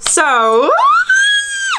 So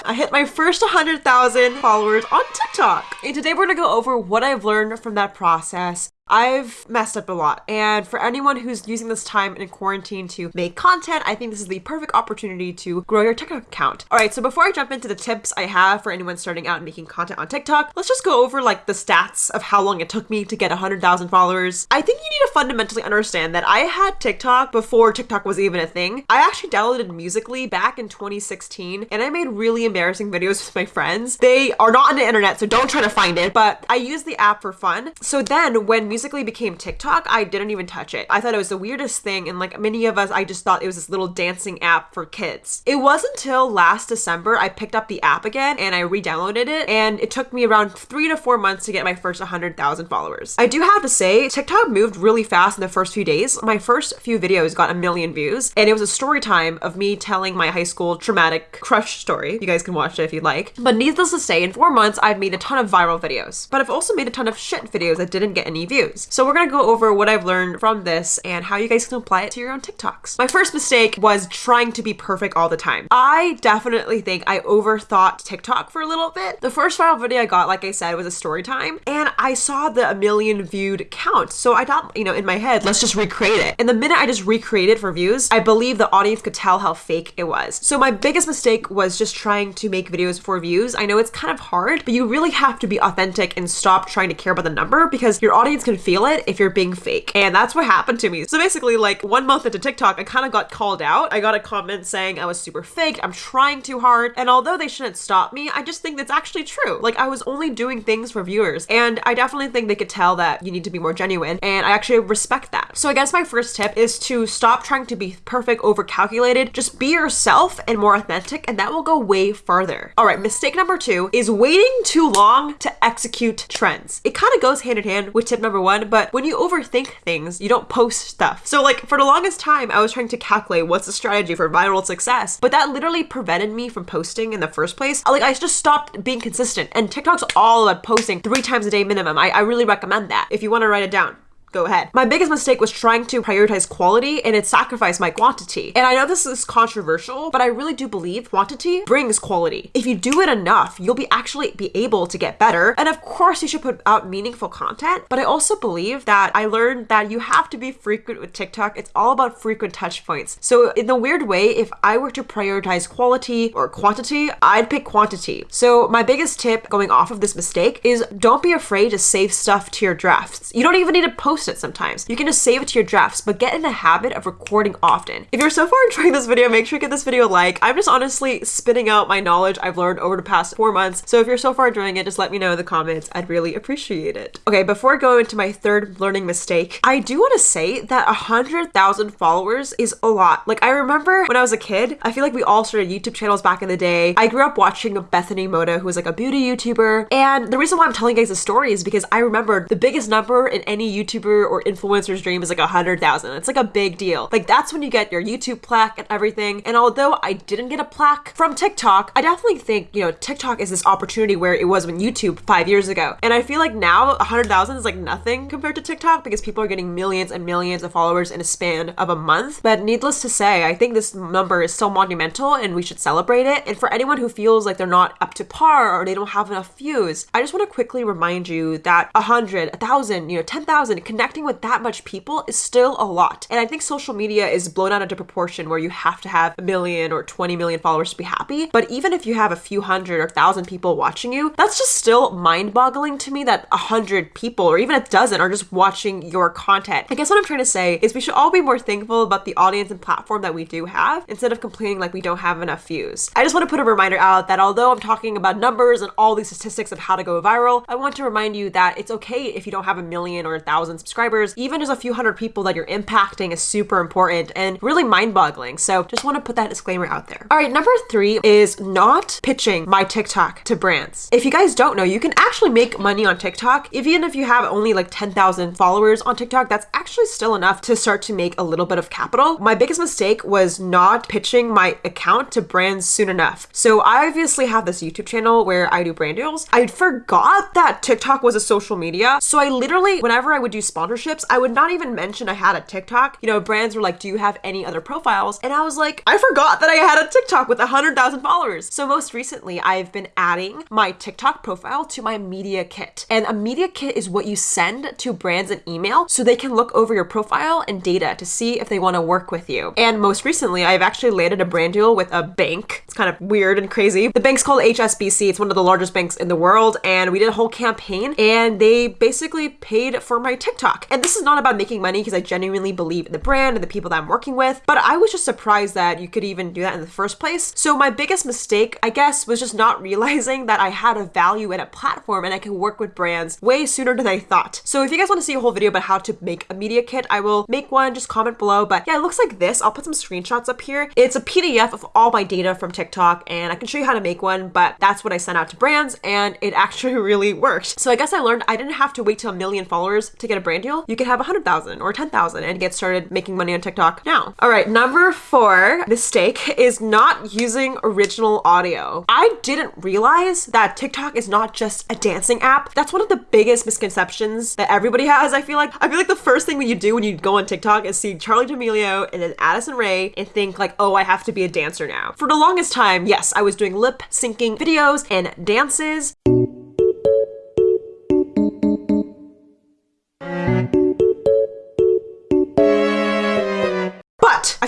I hit my first 100,000 followers on TikTok. And today we're gonna go over what I've learned from that process, I've messed up a lot. And for anyone who's using this time in quarantine to make content, I think this is the perfect opportunity to grow your TikTok account. All right, so before I jump into the tips I have for anyone starting out and making content on TikTok, let's just go over like the stats of how long it took me to get 100,000 followers. I think you need to fundamentally understand that I had TikTok before TikTok was even a thing. I actually downloaded Musical.ly back in 2016 and I made really embarrassing videos with my friends. They are not on the internet, so don't try to find it, but I used the app for fun. So then when Musical Musical.ly became TikTok, I didn't even touch it. I thought it was the weirdest thing. And like many of us, I just thought it was this little dancing app for kids. It wasn't until last December I picked up the app again and I re-downloaded it. And it took me around three to four months to get my first 100,000 followers. I do have to say, TikTok moved really fast in the first few days. My first few videos got a million views. And it was a story time of me telling my high school traumatic crush story. You guys can watch it if you'd like. But needless to say, in four months, I've made a ton of viral videos. But I've also made a ton of shit videos that didn't get any views. So we're gonna go over what I've learned from this and how you guys can apply it to your own TikToks. My first mistake was trying to be perfect all the time. I definitely think I overthought TikTok for a little bit. The first viral video I got, like I said, was a story time and I saw the a million viewed count. So I thought, you know, in my head, let's just recreate it. And the minute I just recreated for views, I believe the audience could tell how fake it was. So my biggest mistake was just trying to make videos for views. I know it's kind of hard, but you really have to be authentic and stop trying to care about the number because your audience can feel it if you're being fake. And that's what happened to me. So basically, like one month into TikTok, I kind of got called out. I got a comment saying I was super fake, I'm trying too hard. And although they shouldn't stop me, I just think that's actually true. Like I was only doing things for viewers. And I definitely think they could tell that you need to be more genuine. And I actually respect that. So I guess my first tip is to stop trying to be perfect, over calculated. Just be yourself and more authentic, and that will go way farther. All right, mistake number two is waiting too long to execute trends. It kind of goes hand in hand with tip number one, but when you overthink things, you don't post stuff. So like for the longest time, I was trying to calculate what's the strategy for viral success, but that literally prevented me from posting in the first place. Like I just stopped being consistent and TikTok's all about posting three times a day minimum. I, I really recommend that if you want to write it down go ahead. My biggest mistake was trying to prioritize quality and it sacrificed my quantity. And I know this is controversial, but I really do believe quantity brings quality. If you do it enough, you'll be actually be able to get better. And of course, you should put out meaningful content, but I also believe that I learned that you have to be frequent with TikTok. It's all about frequent touch points. So in a weird way, if I were to prioritize quality or quantity, I'd pick quantity. So my biggest tip going off of this mistake is don't be afraid to save stuff to your drafts. You don't even need to post post it sometimes. You can just save it to your drafts, but get in the habit of recording often. If you're so far enjoying this video, make sure you give this video a like. I'm just honestly spitting out my knowledge I've learned over the past four months. So if you're so far enjoying it, just let me know in the comments. I'd really appreciate it. Okay, before I go into my third learning mistake, I do want to say that a 100,000 followers is a lot. Like I remember when I was a kid, I feel like we all started YouTube channels back in the day. I grew up watching Bethany Mota, who was like a beauty YouTuber. And the reason why I'm telling you guys this story is because I remember the biggest number in any YouTuber YouTuber or influencer's dream is like a hundred thousand. It's like a big deal. Like that's when you get your YouTube plaque and everything. And although I didn't get a plaque from TikTok, I definitely think, you know, TikTok is this opportunity where it was when YouTube five years ago. And I feel like now a hundred thousand is like nothing compared to TikTok because people are getting millions and millions of followers in a span of a month. But needless to say, I think this number is so monumental and we should celebrate it. And for anyone who feels like they're not up to par or they don't have enough views, I just want to quickly remind you that a hundred, a thousand, you know, 10,000 connecting with that much people is still a lot. And I think social media is blown out into proportion where you have to have a million or 20 million followers to be happy. But even if you have a few hundred or thousand people watching you, that's just still mind boggling to me that a hundred people or even a dozen are just watching your content. I guess what I'm trying to say is we should all be more thankful about the audience and platform that we do have instead of complaining like we don't have enough views. I just want to put a reminder out that although I'm talking about numbers and all these statistics of how to go viral, I want to remind you that it's okay if you don't have a million or a thousand subscribers even just a few hundred people that you're impacting is super important and really mind boggling. So just want to put that disclaimer out there. All right, number three is not pitching my TikTok to brands. If you guys don't know, you can actually make money on TikTok. Even if you have only like 10,000 followers on TikTok, that's actually still enough to start to make a little bit of capital. My biggest mistake was not pitching my account to brands soon enough. So I obviously have this YouTube channel where I do brand deals. I forgot that TikTok was a social media. So I literally, whenever I would do sponsorships, I would not even mention I had a TikTok. You know, brands were like, Do you have any other profiles? And I was like, I forgot that I had a TikTok with 100,000 followers. So most recently, I've been adding my TikTok profile to my media kit. And a media kit is what you send to brands an email so they can look over your profile and data to see if they want to work with you. And most recently, I've actually landed a brand deal with a bank. It's kind of weird and crazy. The bank's called HSBC. It's one of the largest banks in the world. And we did a whole campaign and they basically paid for my TikTok. And this is not about making money because I genuinely believe in the brand and the people that I'm working with. But I was just surprised that you could even do that in the first place. So my biggest mistake, I guess, was just not realizing that I had a value and a platform and I can work with brands way sooner than I thought. So if you guys want to see a whole video about how to make a media kit, I will make one, just comment below. But yeah, it looks like this. I'll put some screenshots up here. It's a PDF of all my data from TikTok and I can show you how to make one, but that's what I sent out to brands and it actually really worked. So I guess I learned I didn't have to wait till a million followers to get a brand deal. You could have 100,000 or 10,000 and get started making money on TikTok now. All right, number four mistake is not using original audio. I didn't realize that TikTok is not just a dancing app. That's one of the biggest misconceptions that everybody has. I feel like I feel like the first thing that you do when you go on TikTok is see Charli D'Amelio and then Addison Rae and think like, oh, I have to be a dancer now. For the longest time, yes, I was doing lip syncing videos and dances.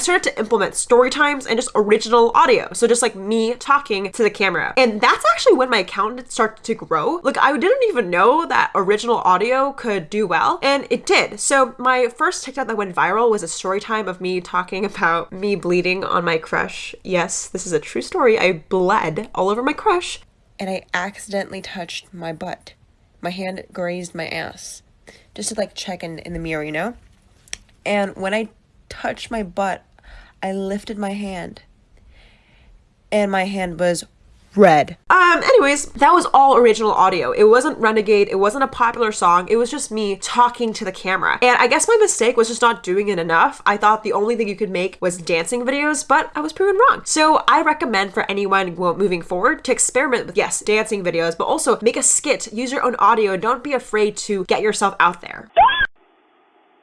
Started to implement story times and just original audio. So just like me talking to the camera. And that's actually when my account started to grow. Like I didn't even know that original audio could do well. And it did. So my first TikTok that went viral was a story time of me talking about me bleeding on my crush. Yes, this is a true story. I bled all over my crush. And I accidentally touched my butt. My hand grazed my ass. Just to like check in, in the mirror, you know? And when I touched my butt, I lifted my hand. And my hand was red. Um, anyways, that was all original audio. It wasn't Renegade, it wasn't a popular song, it was just me talking to the camera. And I guess my mistake was just not doing it enough. I thought the only thing you could make was dancing videos, but I was proven wrong. So I recommend for anyone moving forward to experiment with, yes, dancing videos, but also make a skit, use your own audio, don't be afraid to get yourself out there.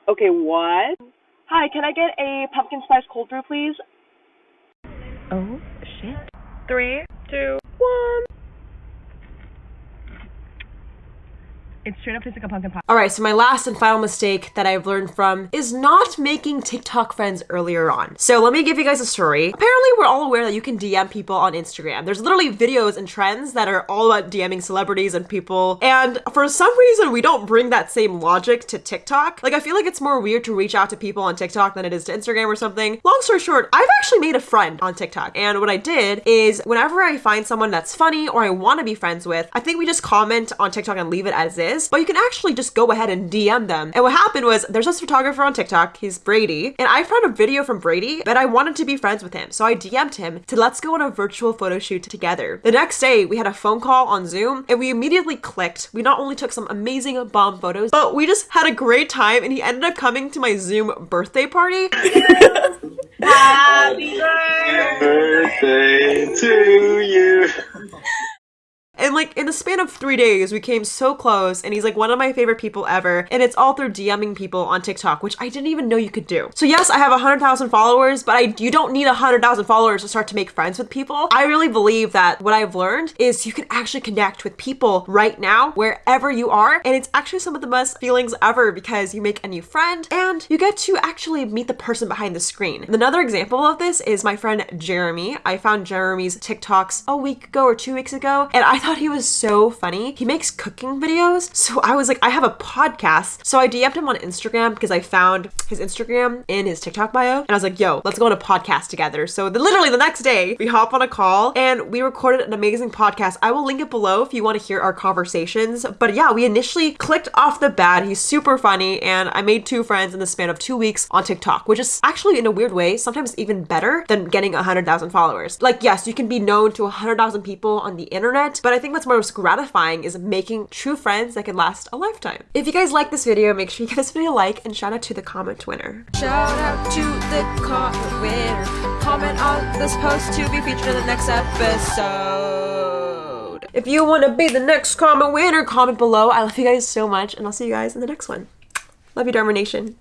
Okay, what? Hi, can I get a pumpkin spice cold brew, please? Oh, shit. Three, two, one. It straight up tastes like a pumpkin pie. All right, so my last and final mistake that I've learned from is not making TikTok friends earlier on. So let me give you guys a story. Apparently, we're all aware that you can DM people on Instagram. There's literally videos and trends that are all about DMing celebrities and people. And for some reason, we don't bring that same logic to TikTok. Like, I feel like it's more weird to reach out to people on TikTok than it is to Instagram or something. Long story short, I've actually made a friend on TikTok. And what I did is whenever I find someone that's funny or I want to be friends with, I think we just comment on TikTok and leave it as is is, but you can actually just go ahead and DM them. And what happened was there's this photographer on TikTok, he's Brady, and I found a video from Brady, but I wanted to be friends with him. So I DM'd him to let's go on a virtual photo shoot together. The next day, we had a phone call on Zoom and we immediately clicked. We not only took some amazing bomb photos, but we just had a great time and he ended up coming to my Zoom birthday party. Happy birthday to you. The span of three days, we came so close, and he's like one of my favorite people ever. And it's all through DMing people on TikTok, which I didn't even know you could do. So yes, I have 100,000 followers, but I you don't need 100,000 followers to start to make friends with people. I really believe that what I've learned is you can actually connect with people right now, wherever you are. And it's actually some of the best feelings ever because you make a new friend and you get to actually meet the person behind the screen. Another example of this is my friend Jeremy. I found Jeremy's TikToks a week ago or two weeks ago, and I thought he was so funny. He makes cooking videos. So I was like, I have a podcast. So I DM'd him on Instagram because I found his Instagram in his TikTok bio. And I was like, yo, let's go on a podcast together. So the, literally the next day, we hop on a call and we recorded an amazing podcast. I will link it below if you want to hear our conversations. But yeah, we initially clicked off the bat. He's super funny. And I made two friends in the span of two weeks on TikTok, which is actually in a weird way, sometimes even better than getting 100,000 followers. Like, yes, you can be known to 100,000 people on the internet, but I think what's most gratifying is making true friends that can last a lifetime. If you guys like this video, make sure you give this video a like and shout out to the comment winner. Shout out to the comment winner. Comment on this post to be featured in the next episode. If you want to be the next comment winner, comment below. I love you guys so much, and I'll see you guys in the next one. Love you, Dharma Nation.